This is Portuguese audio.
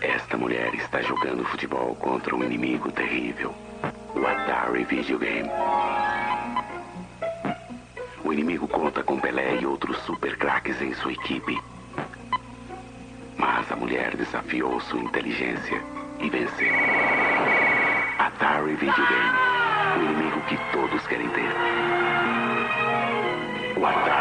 Esta mulher está jogando futebol contra um inimigo terrível, o Atari Video Game. O inimigo conta com Pelé e outros super craques em sua equipe. Mas a mulher desafiou sua inteligência e venceu. Atari Video Game, o inimigo que todos querem ter. O Atari